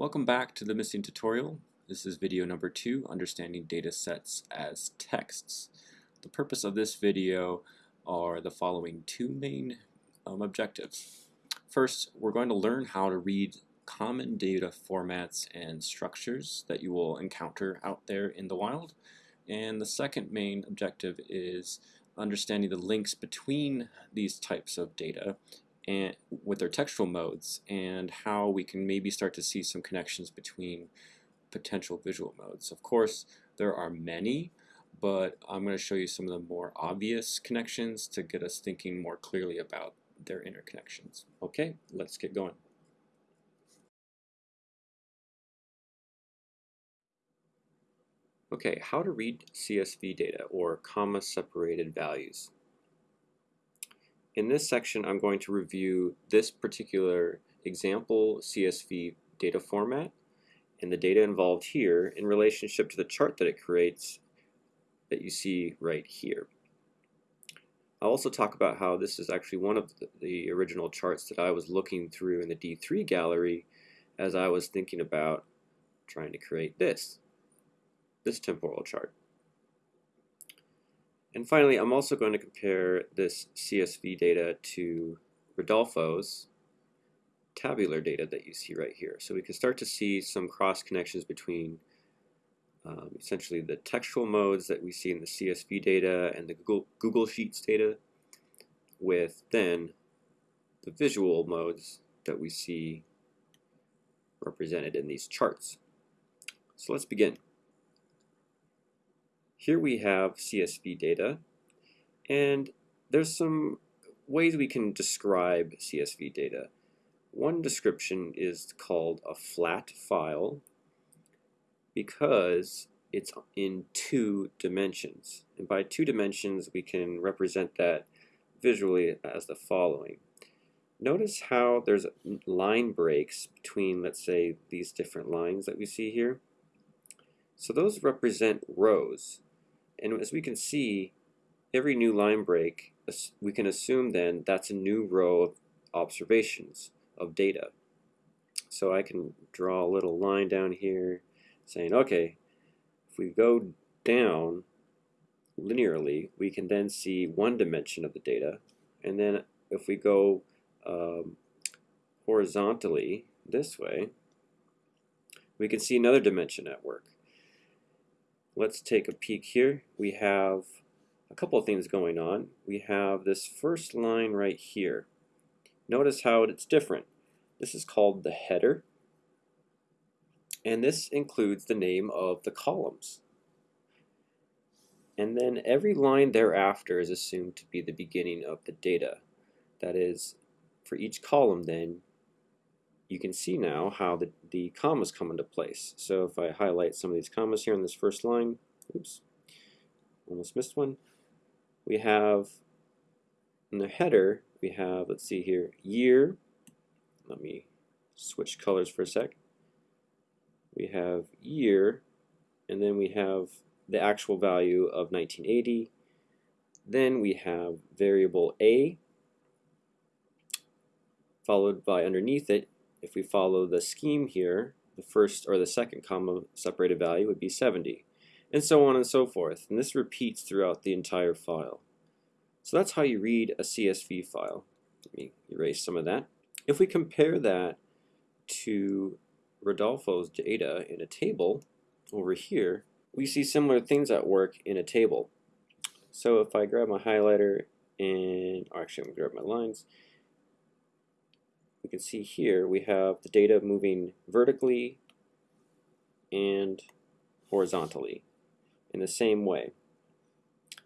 Welcome back to the missing tutorial. This is video number two, Understanding Data Sets as Texts. The purpose of this video are the following two main um, objectives. First, we're going to learn how to read common data formats and structures that you will encounter out there in the wild. And the second main objective is understanding the links between these types of data and with their textual modes and how we can maybe start to see some connections between potential visual modes. Of course, there are many, but I'm going to show you some of the more obvious connections to get us thinking more clearly about their interconnections. Okay, let's get going. Okay, how to read CSV data or comma separated values. In this section, I'm going to review this particular example CSV data format and the data involved here in relationship to the chart that it creates that you see right here. I'll also talk about how this is actually one of the original charts that I was looking through in the D3 gallery as I was thinking about trying to create this, this temporal chart. And finally, I'm also going to compare this CSV data to Rodolfo's tabular data that you see right here. So we can start to see some cross connections between um, essentially the textual modes that we see in the CSV data and the Google, Google Sheets data with then the visual modes that we see represented in these charts. So let's begin. Here we have CSV data, and there's some ways we can describe CSV data. One description is called a flat file because it's in two dimensions. And by two dimensions, we can represent that visually as the following. Notice how there's line breaks between, let's say, these different lines that we see here. So those represent rows. And as we can see, every new line break, we can assume then that's a new row of observations of data. So I can draw a little line down here saying, okay, if we go down linearly, we can then see one dimension of the data. And then if we go um, horizontally this way, we can see another dimension at work let's take a peek here. We have a couple of things going on. We have this first line right here. Notice how it's different. This is called the header, and this includes the name of the columns. And then every line thereafter is assumed to be the beginning of the data. That is, for each column then, you can see now how the, the commas come into place. So if I highlight some of these commas here in this first line, oops, almost missed one, we have in the header, we have, let's see here, year, let me switch colors for a sec. We have year, and then we have the actual value of 1980. Then we have variable A, followed by underneath it if we follow the scheme here, the first or the second comma separated value would be 70, and so on and so forth. And this repeats throughout the entire file. So that's how you read a CSV file. Let me erase some of that. If we compare that to Rodolfo's data in a table over here, we see similar things at work in a table. So if I grab my highlighter and, actually I'm going to grab my lines, we can see here we have the data moving vertically and horizontally in the same way.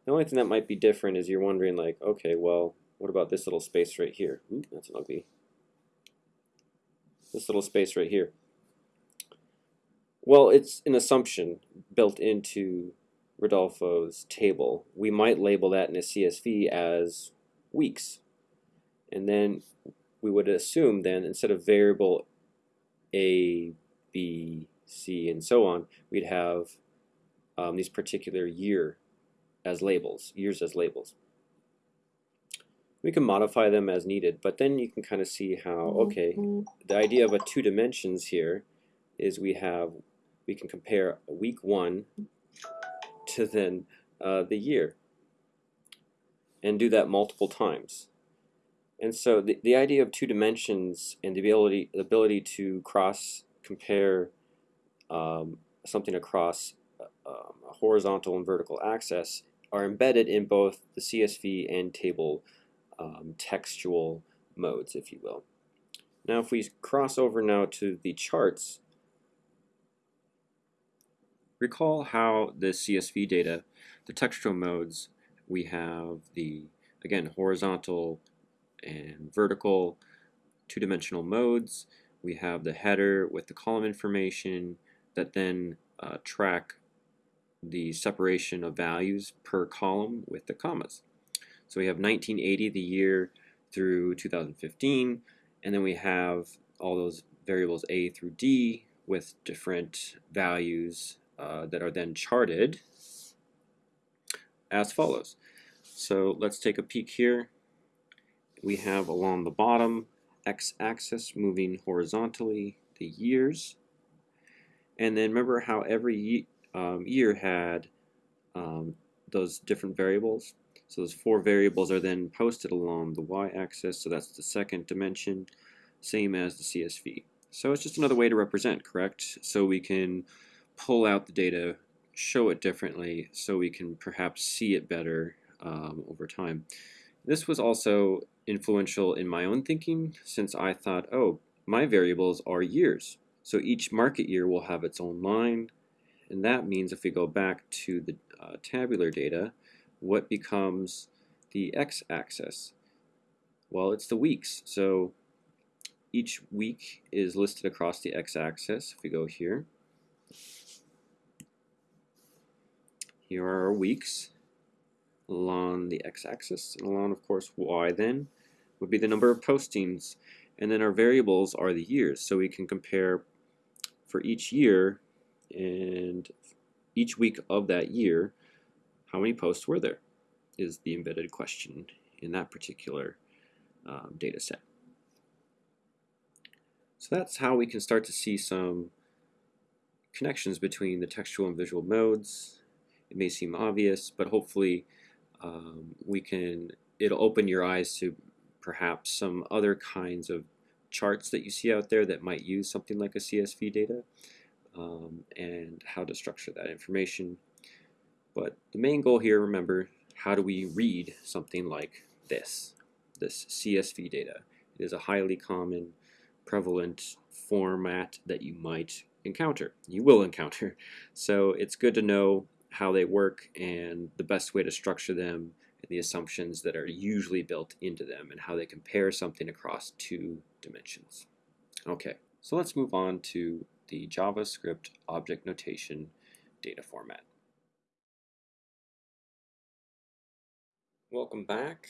The only thing that might be different is you're wondering like, okay, well, what about this little space right here? Ooh, that's an ugly. This little space right here. Well, it's an assumption built into Rodolfo's table. We might label that in a CSV as weeks. And then we would assume then instead of variable A, B, C, and so on, we'd have um, these particular year as labels, years as labels. We can modify them as needed, but then you can kind of see how, okay, the idea of a two dimensions here is we have we can compare week one to then uh, the year and do that multiple times. And so the, the idea of two dimensions and the ability, the ability to cross compare um, something across uh, um, a horizontal and vertical axis are embedded in both the CSV and table um, textual modes, if you will. Now if we cross over now to the charts, recall how the CSV data, the textual modes, we have the, again, horizontal and vertical two-dimensional modes. We have the header with the column information that then uh, track the separation of values per column with the commas. So we have 1980, the year through 2015, and then we have all those variables A through D with different values uh, that are then charted as follows. So let's take a peek here. We have along the bottom x-axis moving horizontally the years. And then remember how every um, year had um, those different variables. So those four variables are then posted along the y-axis, so that's the second dimension, same as the CSV. So it's just another way to represent, correct? So we can pull out the data, show it differently, so we can perhaps see it better um, over time. This was also influential in my own thinking since I thought, oh, my variables are years. So each market year will have its own line, and that means if we go back to the uh, tabular data, what becomes the x-axis? Well, it's the weeks. So each week is listed across the x-axis. If we go here, here are our weeks along the x-axis, and along, of course, y then would be the number of postings, and then our variables are the years. So we can compare for each year and each week of that year, how many posts were there is the embedded question in that particular um, data set. So that's how we can start to see some connections between the textual and visual modes. It may seem obvious, but hopefully um, we can, it'll open your eyes to perhaps some other kinds of charts that you see out there that might use something like a CSV data um, and how to structure that information. But the main goal here, remember, how do we read something like this, this CSV data? It is a highly common, prevalent format that you might encounter. You will encounter. So it's good to know how they work and the best way to structure them and the assumptions that are usually built into them and how they compare something across two dimensions. Okay, so let's move on to the JavaScript object notation data format. Welcome back.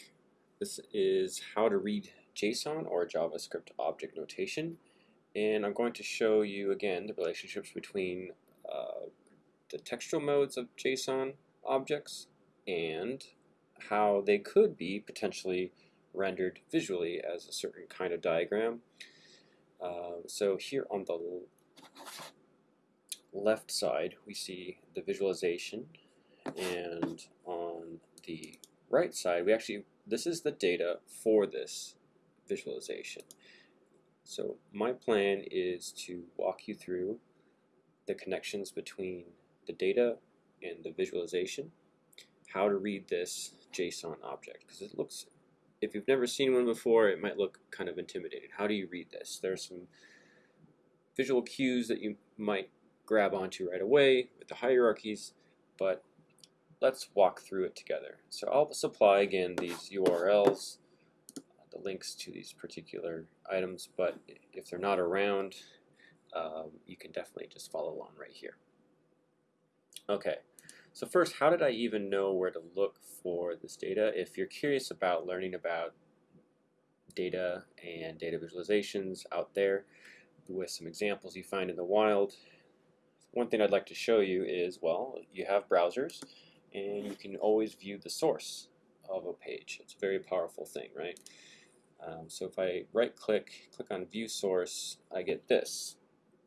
This is how to read JSON or JavaScript object notation and I'm going to show you again the relationships between uh, the textual modes of JSON objects and how they could be potentially rendered visually as a certain kind of diagram. Uh, so here on the left side we see the visualization and on the right side we actually this is the data for this visualization. So my plan is to walk you through the connections between the data and the visualization, how to read this JSON object, because it looks, if you've never seen one before, it might look kind of intimidating. How do you read this? There's some visual cues that you might grab onto right away with the hierarchies, but let's walk through it together. So I'll supply again these URLs, the links to these particular items, but if they're not around, um, you can definitely just follow along right here. Okay, so first, how did I even know where to look for this data? If you're curious about learning about data and data visualizations out there with some examples you find in the wild, one thing I'd like to show you is, well, you have browsers and you can always view the source of a page. It's a very powerful thing, right? Um, so if I right click, click on view source, I get this.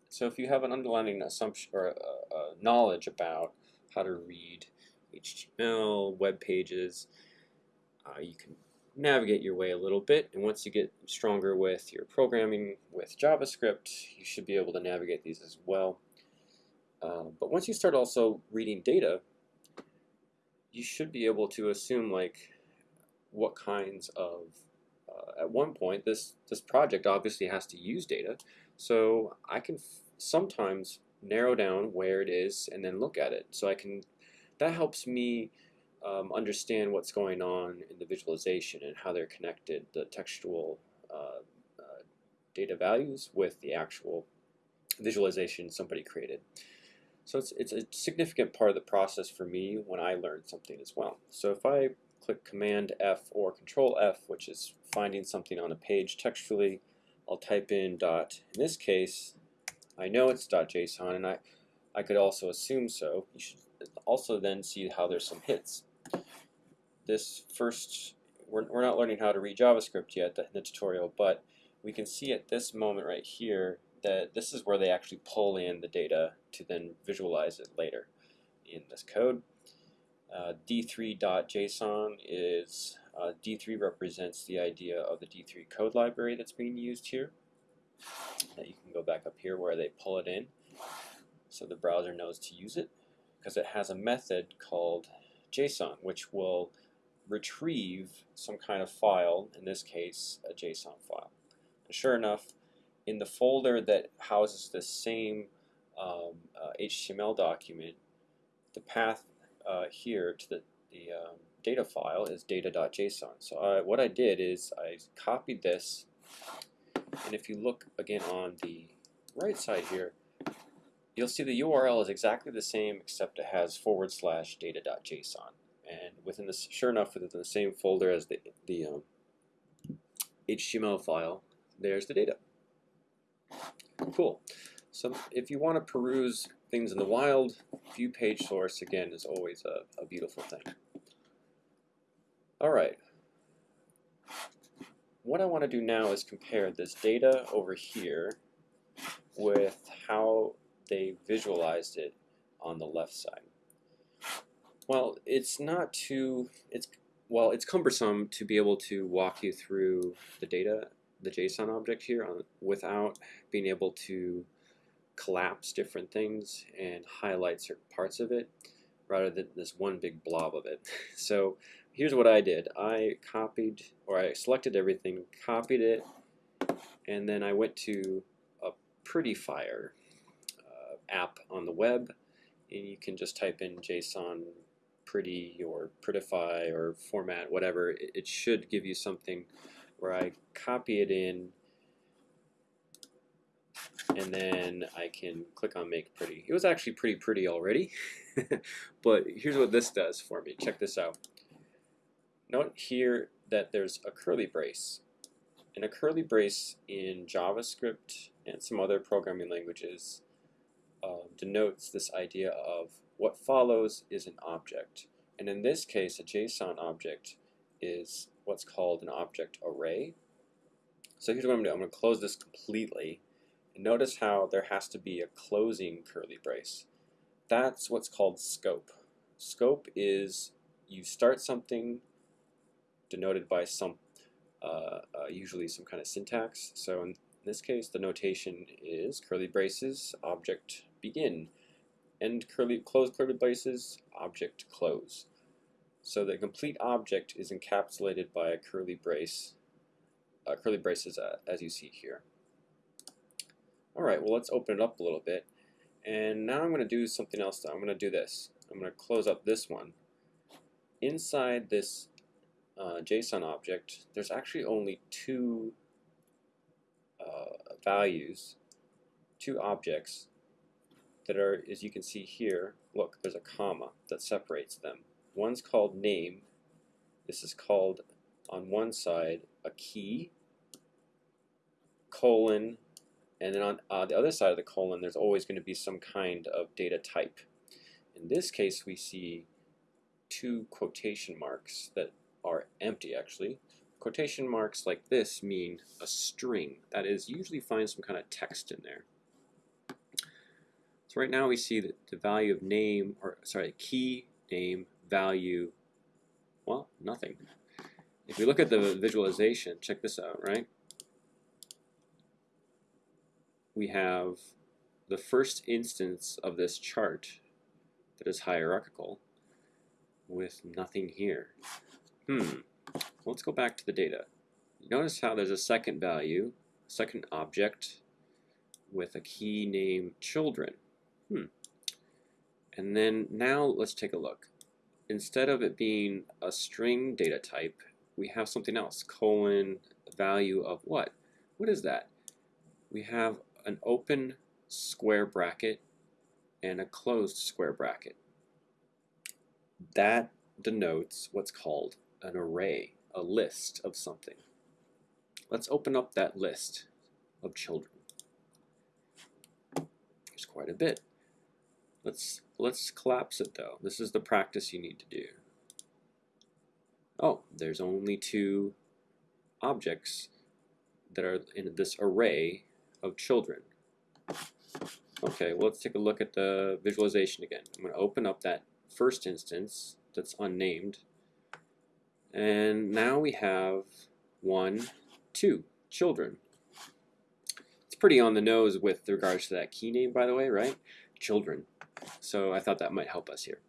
So if you have an underlying assumption or uh, uh, knowledge about how to read HTML, web pages, uh, you can navigate your way a little bit. And once you get stronger with your programming with JavaScript, you should be able to navigate these as well. Uh, but once you start also reading data, you should be able to assume like what kinds of at one point this this project obviously has to use data. So I can sometimes narrow down where it is and then look at it. So I can that helps me um, understand what's going on in the visualization and how they're connected the textual uh, uh, data values with the actual visualization somebody created. So it's, it's a significant part of the process for me when I learn something as well. So if I click Command F or Control F, which is finding something on a page textually, I'll type in dot, in this case, I know it's dot .json and I, I could also assume so. You should also then see how there's some hits. This first, we're, we're not learning how to read JavaScript yet in the tutorial, but we can see at this moment right here that this is where they actually pull in the data to then visualize it later in this code. Uh, D3.json is, uh, D3 represents the idea of the D3 code library that's being used here. That you can go back up here where they pull it in so the browser knows to use it because it has a method called JSON which will retrieve some kind of file, in this case a JSON file. Sure enough, in the folder that houses the same um, uh, HTML document, the path uh, here to the, the um, data file is data.json. So I, what I did is I copied this, and if you look again on the right side here, you'll see the URL is exactly the same except it has forward slash data.json. And within this, sure enough, within the same folder as the, the um, HTML file, there's the data. Cool. So if you want to peruse things in the wild, view page source again is always a, a beautiful thing. All right. What I want to do now is compare this data over here with how they visualized it on the left side. Well, it's not too, it's, well, it's cumbersome to be able to walk you through the data the JSON object here on, without being able to collapse different things and highlight certain parts of it rather than this one big blob of it. So here's what I did. I copied, or I selected everything, copied it, and then I went to a Prettyfire uh, app on the web, and you can just type in JSON pretty or prettify or format, whatever. It, it should give you something where I copy it in and then I can click on make pretty. It was actually pretty pretty already, but here's what this does for me. Check this out. Note here that there's a curly brace. And a curly brace in JavaScript and some other programming languages uh, denotes this idea of what follows is an object. And in this case, a JSON object is what's called an object array. So here's what I'm going to do. I'm going to close this completely. And notice how there has to be a closing curly brace. That's what's called scope. Scope is you start something denoted by some, uh, uh, usually some kind of syntax. So in this case, the notation is curly braces, object begin. End curly, close curly braces, object close. So the complete object is encapsulated by a curly brace, uh, curly braces uh, as you see here. Alright, well let's open it up a little bit. And now I'm going to do something else. I'm going to do this. I'm going to close up this one. Inside this uh, JSON object, there's actually only two uh, values, two objects that are, as you can see here, look, there's a comma that separates them. One's called name. This is called, on one side, a key, colon, and then on uh, the other side of the colon, there's always going to be some kind of data type. In this case, we see two quotation marks that are empty, actually. Quotation marks like this mean a string. That is, usually find some kind of text in there. So right now we see that the value of name, or sorry, key name value, well, nothing. If we look at the visualization, check this out, right? We have the first instance of this chart that is hierarchical with nothing here. Hmm, let's go back to the data. Notice how there's a second value, second object with a key name children. Hmm. And then now let's take a look. Instead of it being a string data type, we have something else, colon value of what? What is that? We have an open square bracket and a closed square bracket. That denotes what's called an array, a list of something. Let's open up that list of children. There's quite a bit. Let's let's collapse it though. This is the practice you need to do. Oh, there's only two objects that are in this array of children. Okay, well, let's take a look at the visualization again. I'm going to open up that first instance that's unnamed. And now we have one, two children. It's pretty on the nose with regards to that key name, by the way, right? Children. So I thought that might help us here.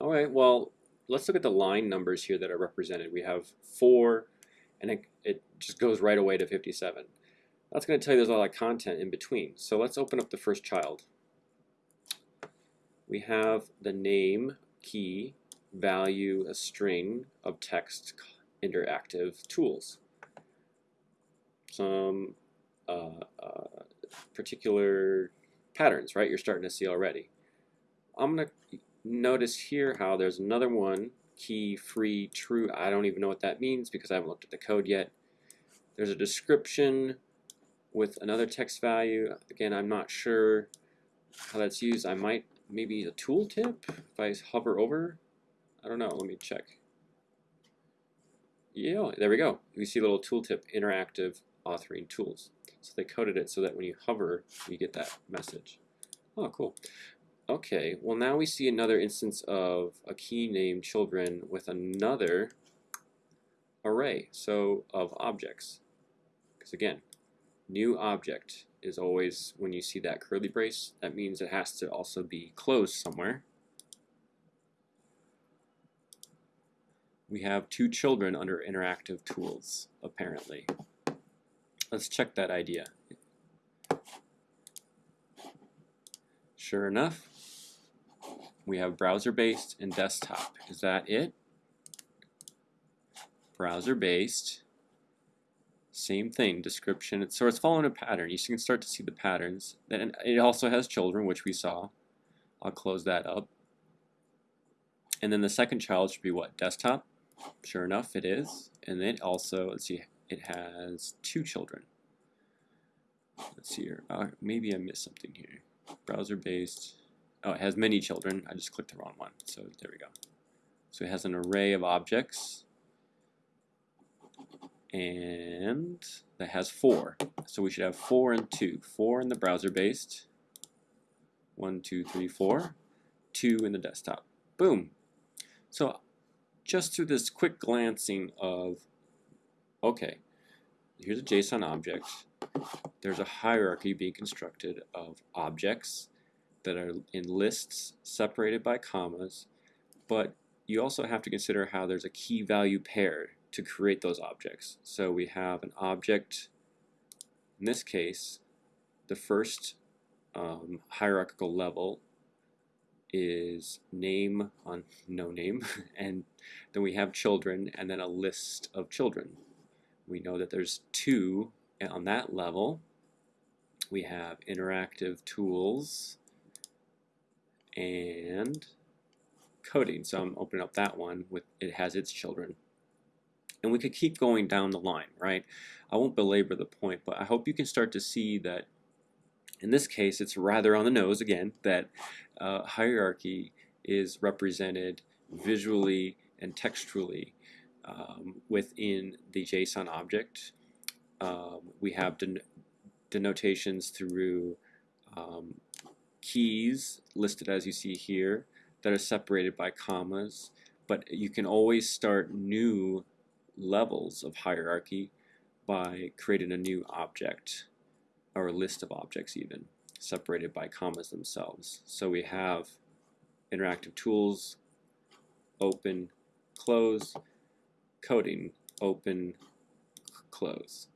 All right, well, let's look at the line numbers here that are represented. We have 4, and it, it just goes right away to 57. That's going to tell you there's a lot of content in between. So let's open up the first child. We have the name, key, value, a string of text interactive tools. Some uh, uh, particular patterns, right, you're starting to see already. I'm going to notice here how there's another one, key, free, true. I don't even know what that means because I haven't looked at the code yet. There's a description with another text value. Again, I'm not sure how that's used. I might, maybe a tooltip if I hover over. I don't know, let me check. Yeah, there we go. We see a little tooltip, interactive authoring tools. So they coded it so that when you hover, you get that message. Oh, cool. Okay, well now we see another instance of a key named children with another array, so of objects. Because again, new object is always, when you see that curly brace, that means it has to also be closed somewhere. We have two children under interactive tools, apparently. Let's check that idea. Sure enough, we have browser-based and desktop. Is that it? Browser-based same thing, description. So it's following a pattern. You can start to see the patterns. Then it also has children, which we saw. I'll close that up. And then the second child should be what? Desktop? Sure enough, it is. And then also, let's see, it has two children. Let's see here. Uh, maybe I missed something here. Browser-based. Oh, it has many children. I just clicked the wrong one. So there we go. So it has an array of objects and that has four. So we should have four and two. Four in the browser-based. One, two, three, four. Two in the desktop. Boom. So just through this quick glancing of, okay, here's a JSON object. There's a hierarchy being constructed of objects that are in lists separated by commas, but you also have to consider how there's a key value paired to create those objects. So we have an object, in this case, the first um, hierarchical level is name on no name, and then we have children, and then a list of children. We know that there's two on that level. We have interactive tools and coding. So I'm opening up that one with it has its children. And we could keep going down the line, right? I won't belabor the point, but I hope you can start to see that in this case, it's rather on the nose again that uh, hierarchy is represented visually and textually um, within the JSON object. Um, we have den denotations through um, keys listed as you see here that are separated by commas, but you can always start new levels of hierarchy by creating a new object or a list of objects even separated by commas themselves. So we have interactive tools, open, close, coding, open, close.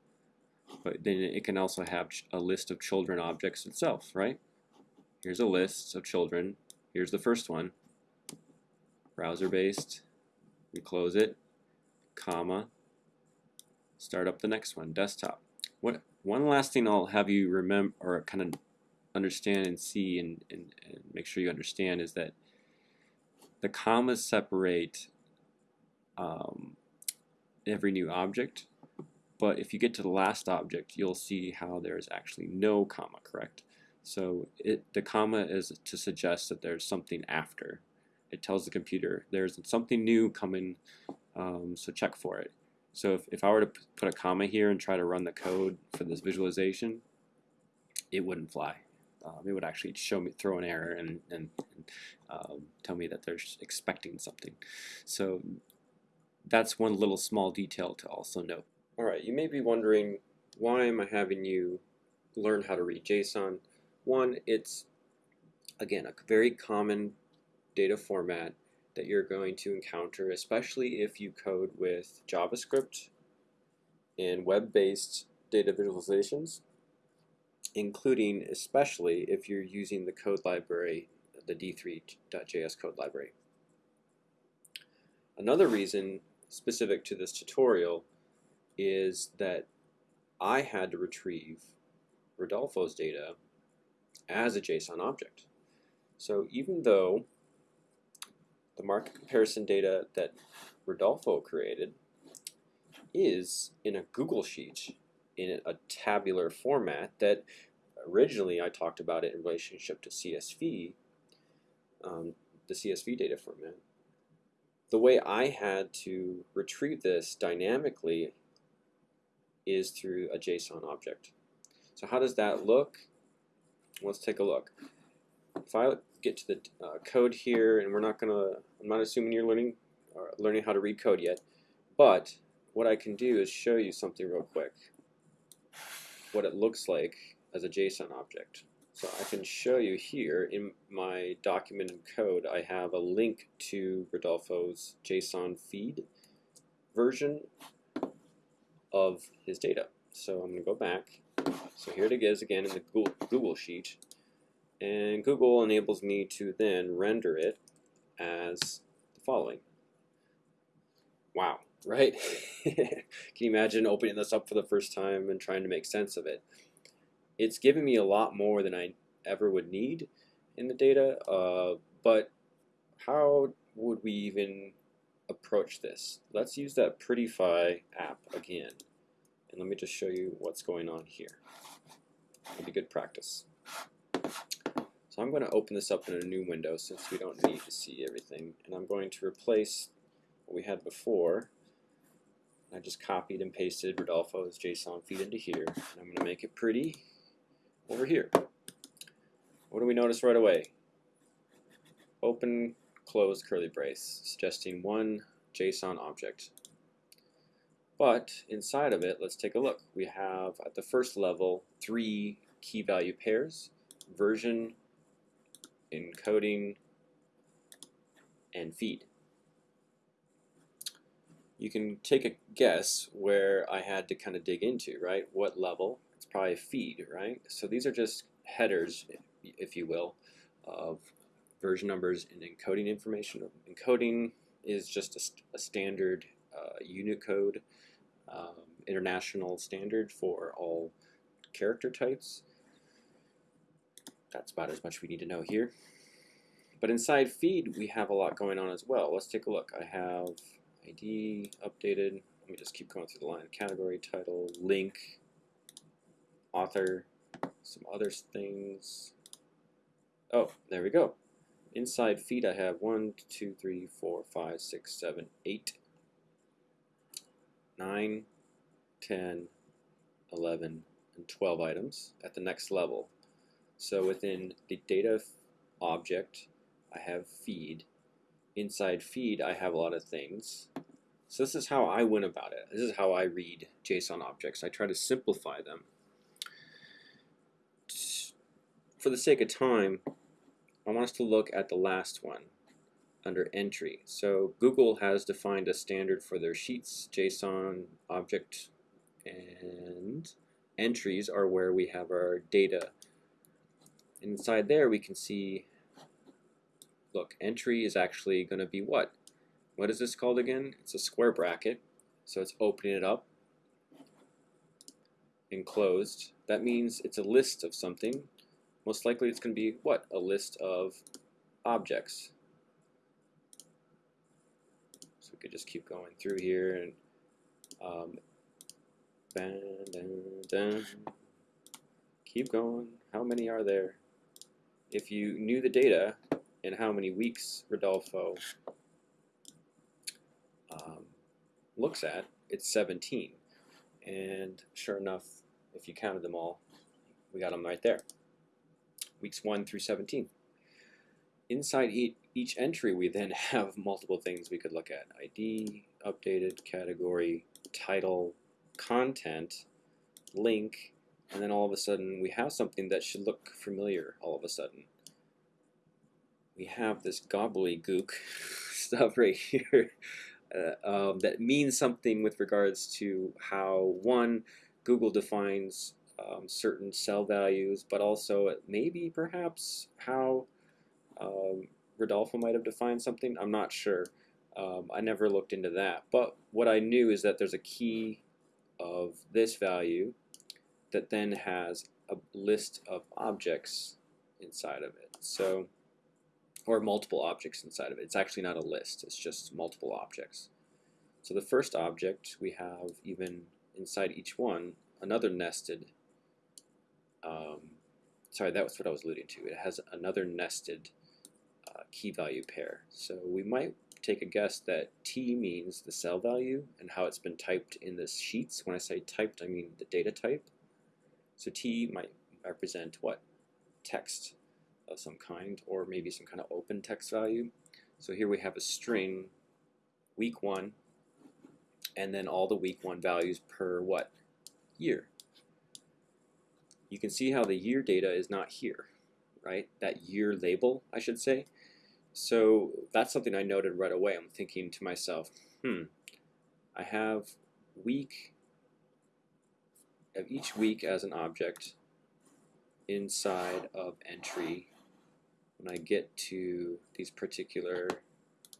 But then it can also have a list of children objects itself, right? Here's a list of children. Here's the first one, browser-based. We close it, comma, start up the next one, desktop. What one last thing I'll have you remember or kind of understand and see and, and, and make sure you understand is that the commas separate um, every new object but if you get to the last object you'll see how there's actually no comma correct? So it, the comma is to suggest that there's something after. It tells the computer there's something new coming um, so check for it so if, if I were to put a comma here and try to run the code for this visualization it wouldn't fly. Um, it would actually show me throw an error and, and, and um, tell me that they're expecting something. So that's one little small detail to also note. Alright you may be wondering why am I having you learn how to read JSON? One it's again a very common data format that you're going to encounter especially if you code with JavaScript and web-based data visualizations including especially if you're using the code library, the d3.js code library. Another reason specific to this tutorial is that I had to retrieve Rodolfo's data as a JSON object. So even though the market comparison data that Rodolfo created is in a Google Sheet in a tabular format that originally I talked about it in relationship to CSV, um, the CSV data format. The way I had to retrieve this dynamically is through a JSON object. So how does that look? Let's take a look. If I get to the uh, code here, and we're not gonna, I'm not assuming you're learning uh, learning how to read code yet, but what I can do is show you something real quick what it looks like as a JSON object. So I can show you here in my document and code, I have a link to Rodolfo's JSON feed version of his data. So I'm going to go back. So here it is again in the Google Sheet. And Google enables me to then render it as the following. Wow right? Can you imagine opening this up for the first time and trying to make sense of it? It's giving me a lot more than I ever would need in the data, uh, but how would we even approach this? Let's use that Prettyfy app again. And let me just show you what's going on here. It'll be good practice. So I'm going to open this up in a new window since we don't need to see everything. And I'm going to replace what we had before I just copied and pasted Rodolfo's JSON feed into here. And I'm going to make it pretty over here. What do we notice right away? Open, close curly brace, suggesting one JSON object. But inside of it, let's take a look. We have at the first level three key value pairs, version, encoding, and feed you can take a guess where I had to kind of dig into, right? What level? It's probably feed, right? So these are just headers, if you will, of version numbers and encoding information. Encoding is just a, a standard uh, Unicode um, international standard for all character types. That's about as much we need to know here. But inside feed, we have a lot going on as well. Let's take a look. I have ID updated. Let me just keep going through the line. Category, title, link, author, some other things. Oh, there we go. Inside feed I have 1, 2, 3, 4, 5, 6, 7, 8, 9, 10, 11, and 12 items at the next level. So within the data object, I have feed. Inside feed, I have a lot of things. So this is how I went about it. This is how I read JSON objects. I try to simplify them. For the sake of time, I want us to look at the last one under entry. So Google has defined a standard for their sheets, JSON object, and entries are where we have our data. Inside there we can see, look, entry is actually going to be what? What is this called again? It's a square bracket. So it's opening it up and closed. That means it's a list of something. Most likely it's going to be what? A list of objects. So we could just keep going through here and um, dun, dun, dun. keep going. How many are there? If you knew the data and how many weeks Rodolfo um, looks at, it's 17. And sure enough, if you counted them all, we got them right there. Weeks 1 through 17. Inside each entry, we then have multiple things we could look at. ID, updated, category, title, content, link, and then all of a sudden we have something that should look familiar all of a sudden. We have this gobbledygook stuff right here uh, um, that means something with regards to how, one, Google defines um, certain cell values, but also maybe perhaps how um, Rodolfo might have defined something. I'm not sure. Um, I never looked into that. But what I knew is that there's a key of this value that then has a list of objects inside of it. So, or multiple objects inside of it. It's actually not a list, it's just multiple objects. So the first object, we have even inside each one, another nested, um, sorry, that was what I was alluding to. It has another nested uh, key value pair. So we might take a guess that T means the cell value and how it's been typed in the sheets. When I say typed, I mean the data type. So T might represent what? Text of some kind, or maybe some kind of open text value. So here we have a string, week one, and then all the week one values per what? Year. You can see how the year data is not here, right? That year label, I should say. So that's something I noted right away. I'm thinking to myself, hmm, I have week of each week as an object inside of entry when I get to these particular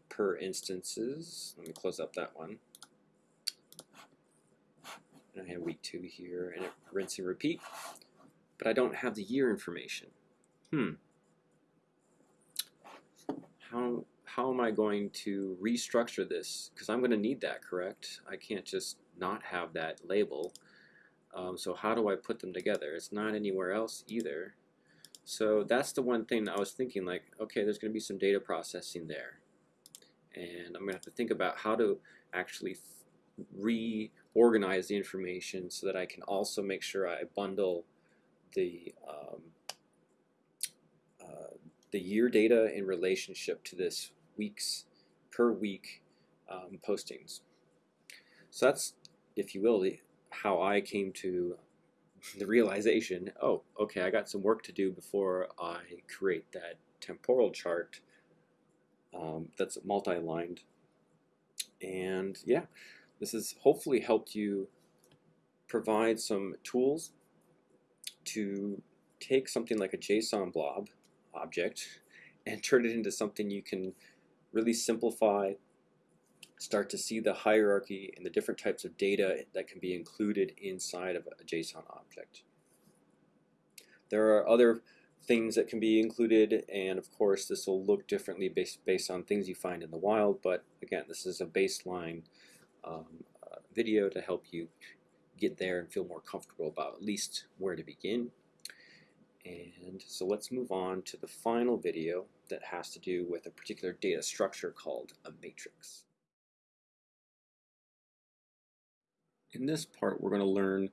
per instances. Let me close up that one. And I have week two here and it rinse and repeat. But I don't have the year information. Hmm how how am I going to restructure this? Because I'm going to need that, correct? I can't just not have that label. Um, so how do I put them together? It's not anywhere else either. So that's the one thing I was thinking like, okay, there's going to be some data processing there. And I'm going to have to think about how to actually reorganize the information so that I can also make sure I bundle the um, the year data in relationship to this weeks per week um, postings. So that's, if you will, the, how I came to the realization, oh, okay, I got some work to do before I create that temporal chart um, that's multi-lined. And yeah, this has hopefully helped you provide some tools to take something like a JSON blob object and turn it into something you can really simplify, start to see the hierarchy and the different types of data that can be included inside of a JSON object. There are other things that can be included and of course this will look differently based, based on things you find in the wild but again this is a baseline um, uh, video to help you get there and feel more comfortable about at least where to begin and so let's move on to the final video that has to do with a particular data structure called a matrix. In this part, we're going to learn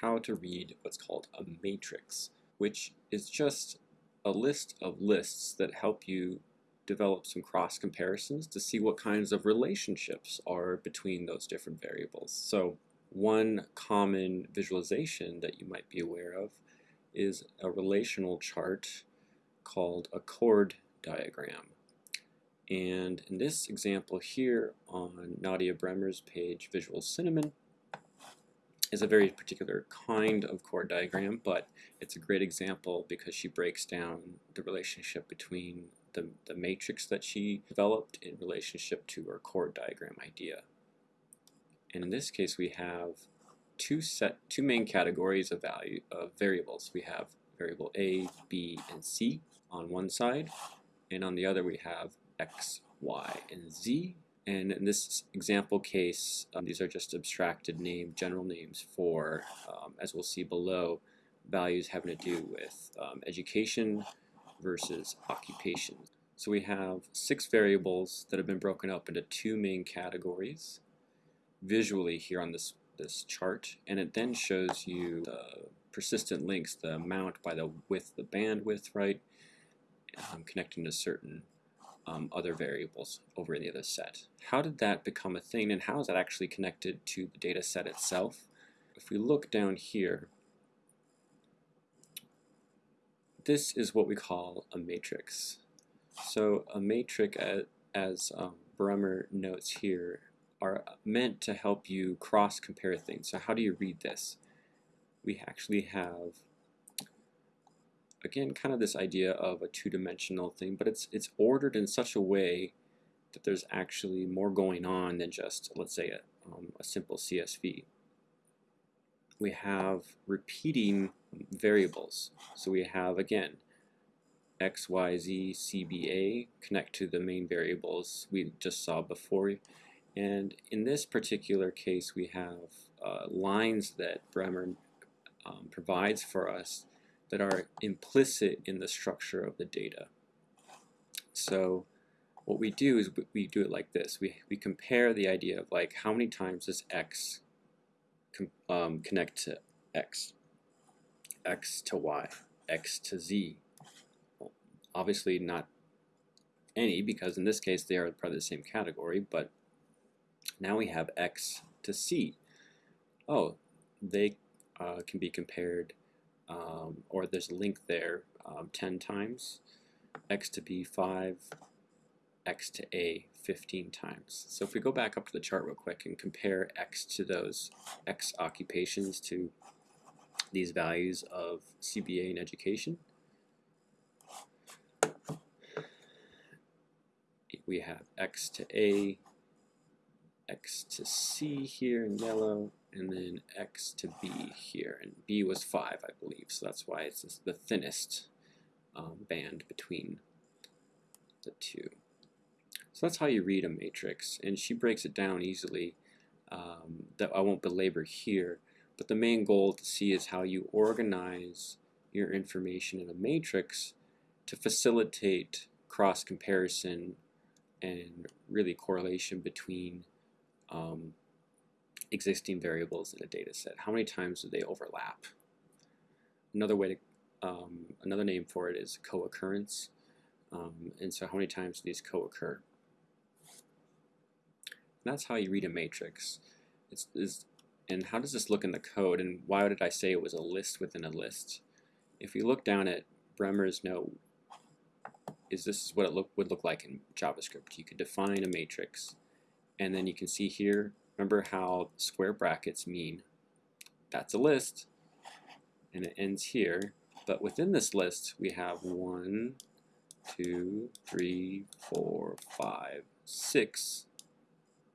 how to read what's called a matrix. which is just a list of lists that help you develop some cross comparisons to see what kinds of relationships are between those different variables. So one common visualization that you might be aware of is a relational chart called a chord diagram. And in this example here on Nadieh Bremer's page, Visual Cinnamon, is a very particular kind of chord diagram, but it's a great example because she breaks down the relationship between the, the matrix that she developed in relationship to her chord diagram idea. And in this case, we have two set two main categories of value of variables. We have variable A, B, and C on one side, and on the other we have X, Y, and Z. And in this example case, um, these are just abstracted name, general names for, um, as we'll see below, values having to do with um, education versus occupation. So we have six variables that have been broken up into two main categories visually here on this, this chart, and it then shows you the persistent links, the amount by the width, the bandwidth, right, um, connecting to certain um, other variables over in the other set. How did that become a thing and how is that actually connected to the data set itself? If we look down here, this is what we call a matrix. So a matrix, as, as um, Bremer notes here, are meant to help you cross-compare things. So how do you read this? We actually have again, kind of this idea of a two-dimensional thing, but it's it's ordered in such a way that there's actually more going on than just, let's say, a, um, a simple CSV. We have repeating variables. So we have, again, x, y, z, CBA connect to the main variables we just saw before. And in this particular case, we have uh, lines that Bremer um, provides for us that are implicit in the structure of the data. So what we do is we do it like this. We, we compare the idea of like how many times does x um, connect to x, x to y, x to z. Well, obviously not any because in this case they are part of the same category, but now we have x to c. Oh, they uh, can be compared um, or there's a link there um, 10 times, x to b 5, x to a 15 times. So if we go back up to the chart real quick and compare x to those x occupations to these values of CBA and education, we have x to a, x to c here in yellow, and then x to b here, and b was 5, I believe, so that's why it's the thinnest um, band between the two. So that's how you read a matrix, and she breaks it down easily um, that I won't belabor here, but the main goal to see is how you organize your information in a matrix to facilitate cross-comparison and really correlation between um, existing variables in a data set? How many times do they overlap? Another way to, um, another name for it is co-occurrence. Um, and so how many times do these co-occur? That's how you read a matrix. It's, it's, and how does this look in the code? And why did I say it was a list within a list? If you look down at Bremer's note, is this is what it look, would look like in JavaScript. You could define a matrix, and then you can see here Remember how square brackets mean that's a list, and it ends here. But within this list, we have one, two, three, four, five, six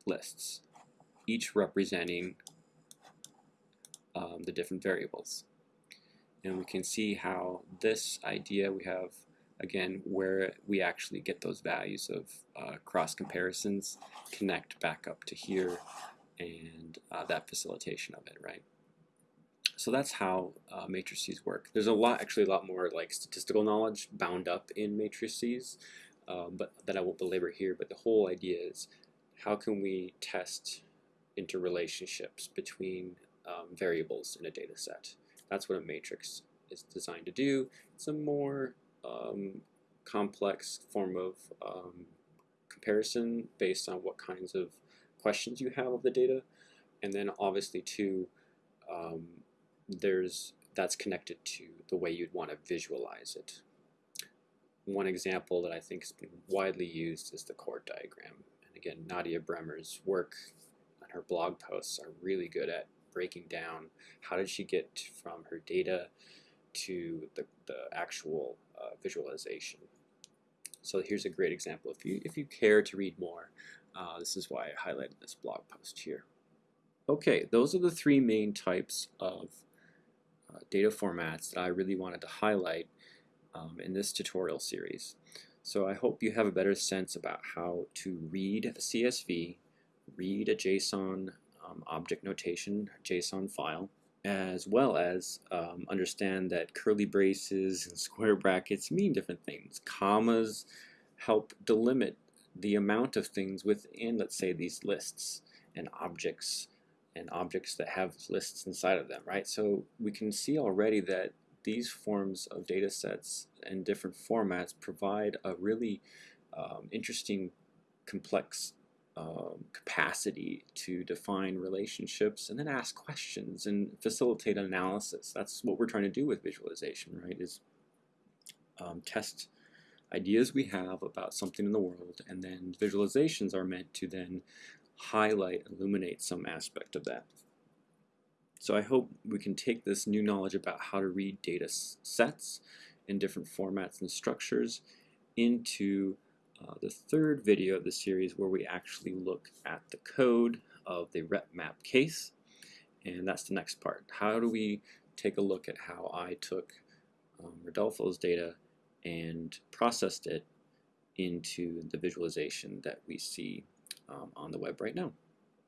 lists, each representing um, the different variables. And we can see how this idea we have again where we actually get those values of uh, cross comparisons connect back up to here and uh, that facilitation of it, right? So that's how uh, matrices work. There's a lot, actually a lot more like statistical knowledge bound up in matrices, um, but that I won't belabor here. But the whole idea is how can we test interrelationships between um, variables in a data set? That's what a matrix is designed to do. It's a more um, complex form of um, comparison based on what kinds of questions you have of the data. And then obviously too, um, there's that's connected to the way you'd want to visualize it. One example that I think has been widely used is the chord diagram. And again, Nadieh Bremer's work and her blog posts are really good at breaking down how did she get from her data to the, the actual uh, visualization. So here's a great example. If you, if you care to read more, uh, this is why I highlighted this blog post here. Okay, those are the three main types of uh, data formats that I really wanted to highlight um, in this tutorial series. So I hope you have a better sense about how to read a CSV, read a JSON um, object notation JSON file, as well as um, understand that curly braces and square brackets mean different things. Commas help delimit the amount of things within, let's say, these lists and objects and objects that have lists inside of them, right? So we can see already that these forms of data sets and different formats provide a really um, interesting, complex um, capacity to define relationships and then ask questions and facilitate analysis. That's what we're trying to do with visualization, right? Is um, test ideas we have about something in the world and then visualizations are meant to then highlight, illuminate some aspect of that. So I hope we can take this new knowledge about how to read data sets in different formats and structures into uh, the third video of the series where we actually look at the code of the RepMap case. And that's the next part. How do we take a look at how I took um, Rodolfo's data and processed it into the visualization that we see um, on the web right now.